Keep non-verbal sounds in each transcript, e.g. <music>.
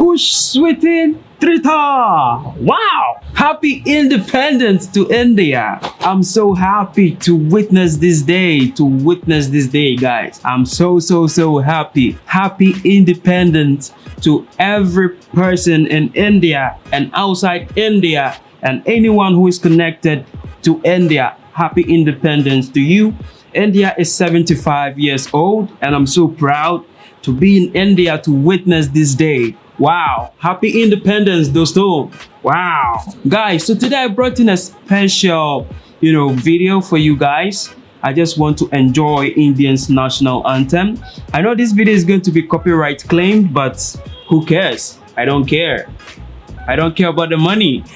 Kush Sweetin Trita. Wow! Happy independence to India. I'm so happy to witness this day, to witness this day, guys. I'm so, so, so happy. Happy independence to every person in India and outside India and anyone who is connected to India. Happy independence to you. India is 75 years old and I'm so proud to be in India to witness this day. Wow. Happy independence, dosto. Wow. Guys, so today I brought in a special, you know, video for you guys. I just want to enjoy Indian's national anthem. I know this video is going to be copyright claimed, but who cares? I don't care. I don't care about the money. <laughs>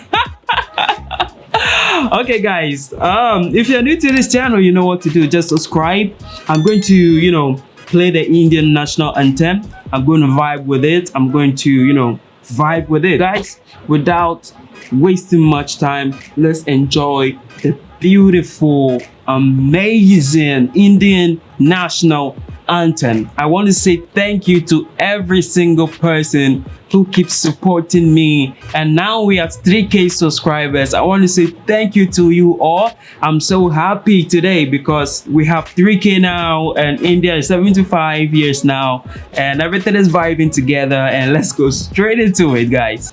okay guys um if you're new to this channel you know what to do just subscribe i'm going to you know play the indian national anthem. I'm going to vibe with it. I'm going to you know vibe with it. Guys without wasting much time let's enjoy the beautiful amazing indian national anthem i want to say thank you to every single person who keeps supporting me. And now we have 3k subscribers. I want to say thank you to you all. I'm so happy today because we have 3k now and india is 75 years now. And everything is vibing together and let's go straight into it guys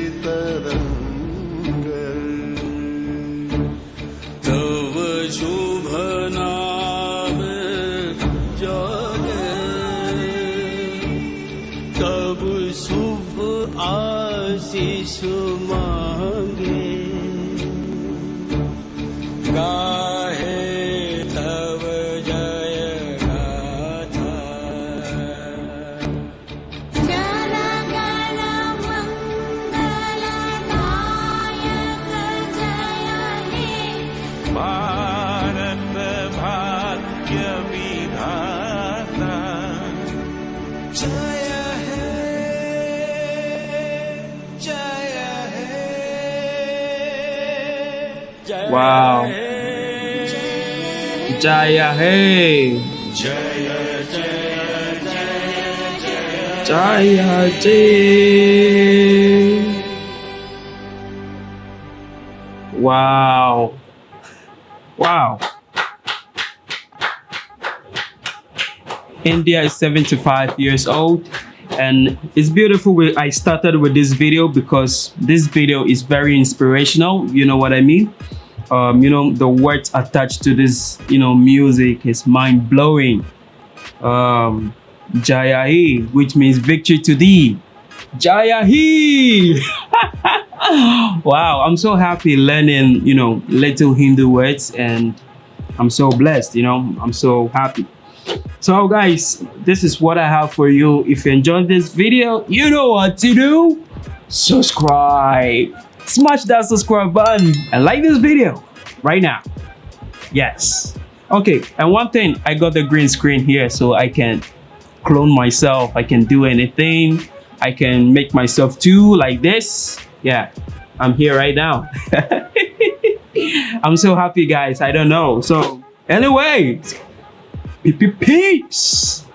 आशीष मांगे। गाहे तव जय भारत भाग्य विधाता Wow. Jaya Hey. Jaya Wow. Wow. India is 75 years old and it's beautiful I started with this video because this video is very inspirational you know what I mean um, you know the words attached to this you know music is mind-blowing um, Jaya He, which means victory to thee Jaya He! <laughs> wow I'm so happy learning you know little Hindu words and I'm so blessed you know I'm so happy so guys, this is what I have for you. If you enjoyed this video, you know what to do. Subscribe. Smash that subscribe button and like this video right now. Yes. Okay, and one thing, I got the green screen here so I can clone myself. I can do anything. I can make myself too like this. Yeah, I'm here right now. <laughs> I'm so happy guys. I don't know. So anyway, Peace.